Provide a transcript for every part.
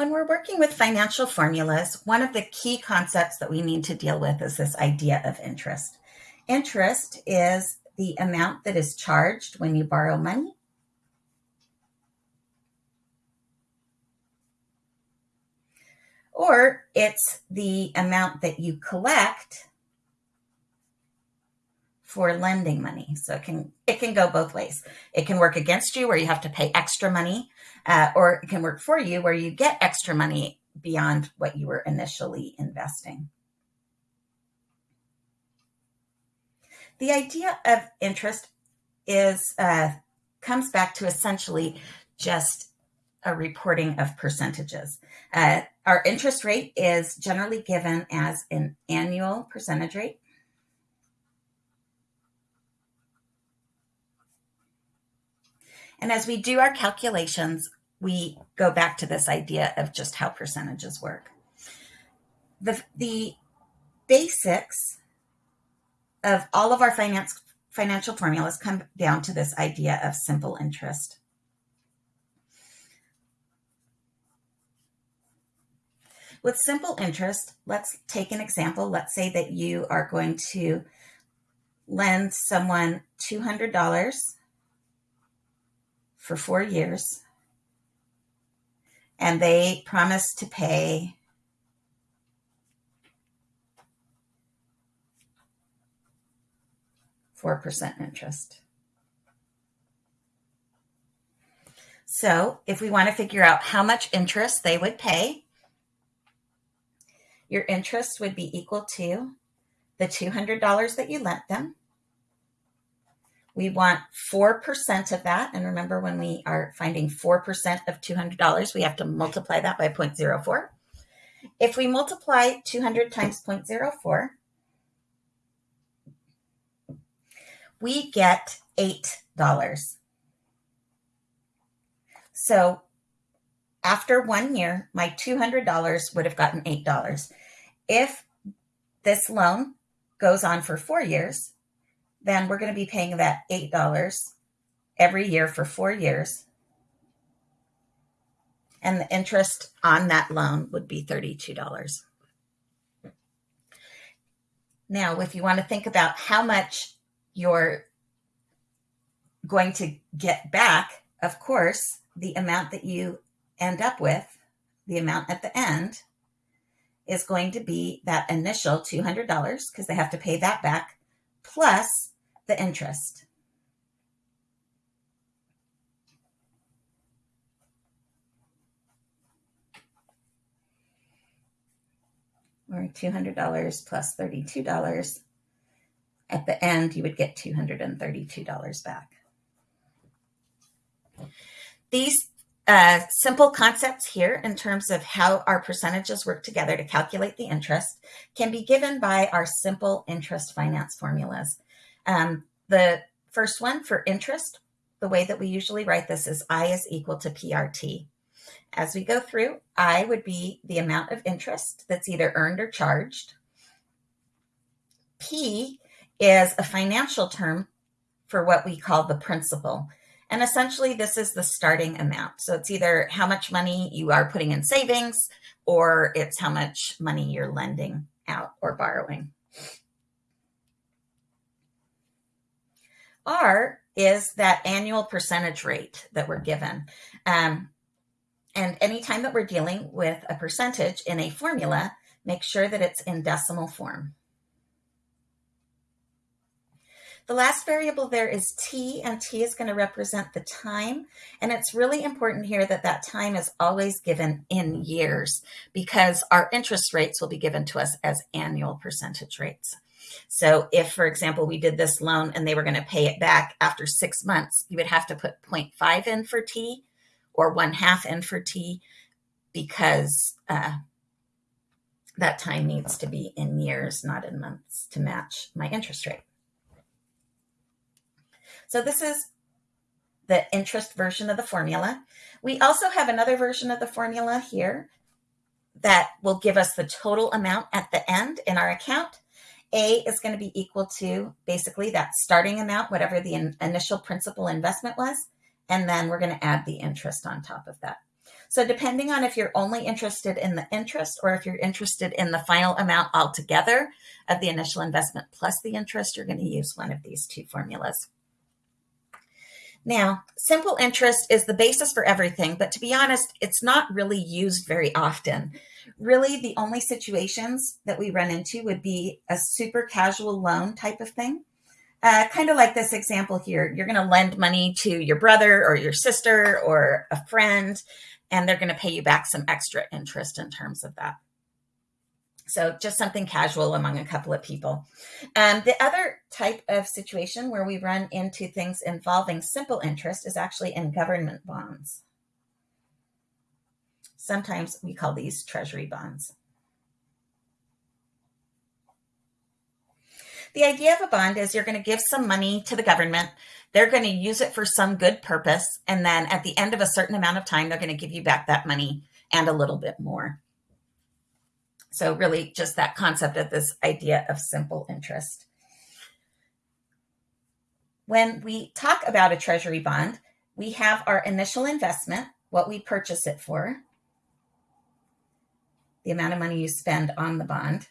When we're working with financial formulas, one of the key concepts that we need to deal with is this idea of interest. Interest is the amount that is charged when you borrow money. Or it's the amount that you collect for lending money. So it can it can go both ways. It can work against you where you have to pay extra money, uh, or it can work for you where you get extra money beyond what you were initially investing. The idea of interest is uh, comes back to essentially just a reporting of percentages. Uh, our interest rate is generally given as an annual percentage rate And as we do our calculations, we go back to this idea of just how percentages work. The, the basics of all of our finance financial formulas come down to this idea of simple interest. With simple interest, let's take an example. Let's say that you are going to lend someone $200 for four years. And they promised to pay four percent interest. So if we want to figure out how much interest they would pay, your interest would be equal to the $200 that you lent them we want 4% of that. And remember, when we are finding 4% of $200, we have to multiply that by 0.04. If we multiply 200 times 0.04, we get $8. So after one year, my $200 would have gotten $8. If this loan goes on for four years, then we're going to be paying that $8 every year for four years. And the interest on that loan would be $32. Now, if you want to think about how much you're going to get back, of course, the amount that you end up with, the amount at the end, is going to be that initial $200 because they have to pay that back plus the interest. Or $200 plus $32. At the end, you would get $232 back. These uh, simple concepts here in terms of how our percentages work together to calculate the interest can be given by our simple interest finance formulas. Um, the first one for interest, the way that we usually write this is I is equal to PRT. As we go through, I would be the amount of interest that's either earned or charged. P is a financial term for what we call the principal. And essentially, this is the starting amount. So it's either how much money you are putting in savings or it's how much money you're lending out or borrowing. R is that annual percentage rate that we're given. Um, and anytime that we're dealing with a percentage in a formula, make sure that it's in decimal form. The last variable there is t, and t is going to represent the time. And it's really important here that that time is always given in years because our interest rates will be given to us as annual percentage rates. So if, for example, we did this loan and they were going to pay it back after six months, you would have to put 0.5 in for T or one half in for T because uh, that time needs to be in years, not in months to match my interest rate. So this is the interest version of the formula. We also have another version of the formula here that will give us the total amount at the end in our account. A is going to be equal to basically that starting amount, whatever the in initial principal investment was. And then we're going to add the interest on top of that. So depending on if you're only interested in the interest or if you're interested in the final amount altogether of the initial investment plus the interest, you're going to use one of these two formulas. Now, simple interest is the basis for everything, but to be honest, it's not really used very often. Really, the only situations that we run into would be a super casual loan type of thing. Uh, kind of like this example here. You're going to lend money to your brother or your sister or a friend, and they're going to pay you back some extra interest in terms of that. So just something casual among a couple of people. Um, the other type of situation where we run into things involving simple interest is actually in government bonds. Sometimes we call these treasury bonds. The idea of a bond is you're going to give some money to the government. They're going to use it for some good purpose. And then at the end of a certain amount of time, they're going to give you back that money and a little bit more. So really just that concept of this idea of simple interest. When we talk about a treasury bond, we have our initial investment, what we purchase it for, the amount of money you spend on the bond.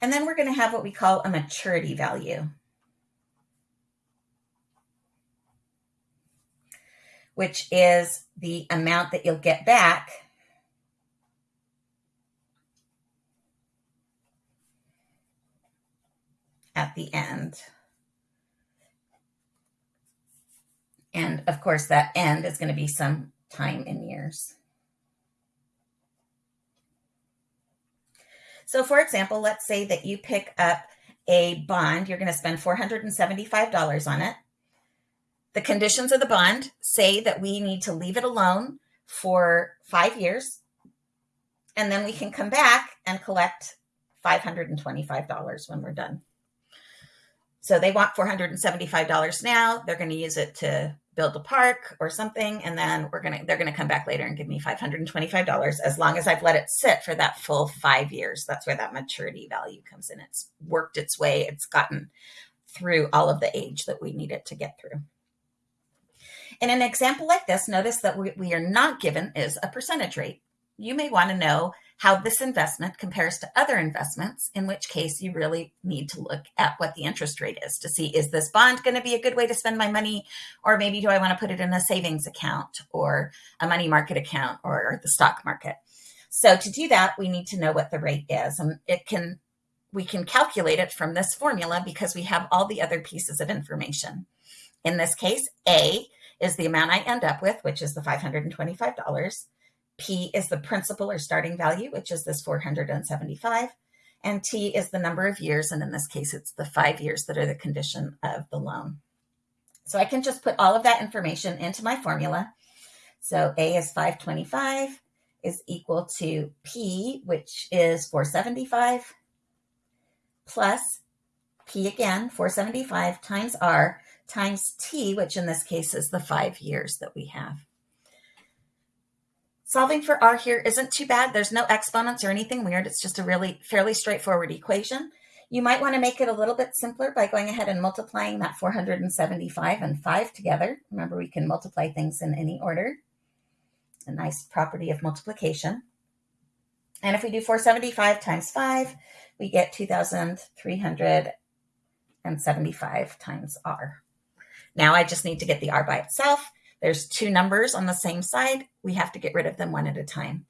And then we're going to have what we call a maturity value. Which is the amount that you'll get back at the end. And of course, that end is going to be some time in years. So for example, let's say that you pick up a bond, you're going to spend $475 on it. The conditions of the bond say that we need to leave it alone for five years, and then we can come back and collect $525 when we're done. So they want $475 now. They're going to use it to build a park or something and then we're going to they're going to come back later and give me $525 as long as I've let it sit for that full 5 years. That's where that maturity value comes in. It's worked its way. It's gotten through all of the age that we need it to get through. In an example like this, notice that we, we are not given is a percentage rate. You may want to know how this investment compares to other investments, in which case you really need to look at what the interest rate is to see, is this bond going to be a good way to spend my money? Or maybe do I want to put it in a savings account or a money market account or the stock market? So to do that, we need to know what the rate is. And it can, we can calculate it from this formula because we have all the other pieces of information. In this case, A is the amount I end up with, which is the $525. P is the principal or starting value, which is this 475. And T is the number of years. And in this case, it's the five years that are the condition of the loan. So I can just put all of that information into my formula. So A is 525 is equal to P, which is 475, plus P again, 475 times R, times t, which in this case is the five years that we have. Solving for r here isn't too bad. There's no exponents or anything weird. It's just a really fairly straightforward equation. You might want to make it a little bit simpler by going ahead and multiplying that 475 and 5 together. Remember, we can multiply things in any order. A nice property of multiplication. And if we do 475 times 5, we get 2,375 times r. Now I just need to get the R by itself. There's two numbers on the same side. We have to get rid of them one at a time.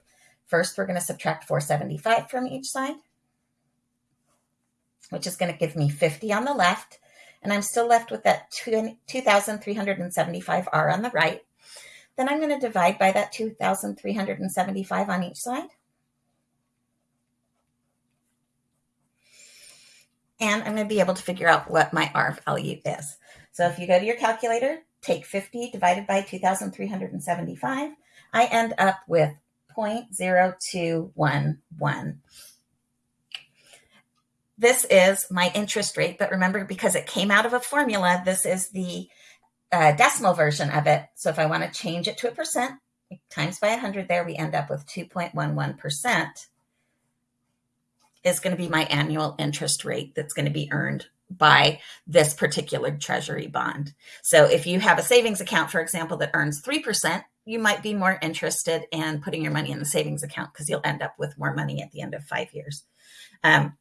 First, we're going to subtract 475 from each side, which is going to give me 50 on the left. And I'm still left with that 2,375R on the right. Then I'm going to divide by that 2,375 on each side. And I'm going to be able to figure out what my R value is. So if you go to your calculator, take 50 divided by 2,375, I end up with 0.0211. This is my interest rate, but remember, because it came out of a formula, this is the uh, decimal version of it. So if I want to change it to a percent, times by 100 there, we end up with 2.11% is going to be my annual interest rate that's going to be earned by this particular treasury bond. So if you have a savings account, for example, that earns 3%, you might be more interested in putting your money in the savings account because you'll end up with more money at the end of five years. Um,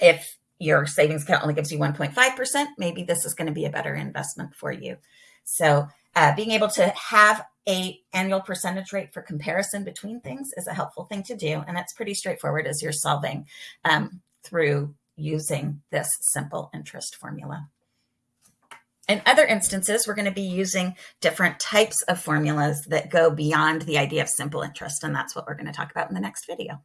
if your savings account only gives you 1.5%, maybe this is going to be a better investment for you. So uh, being able to have a annual percentage rate for comparison between things is a helpful thing to do. And it's pretty straightforward as you're solving um, through using this simple interest formula. In other instances, we're going to be using different types of formulas that go beyond the idea of simple interest. And that's what we're going to talk about in the next video.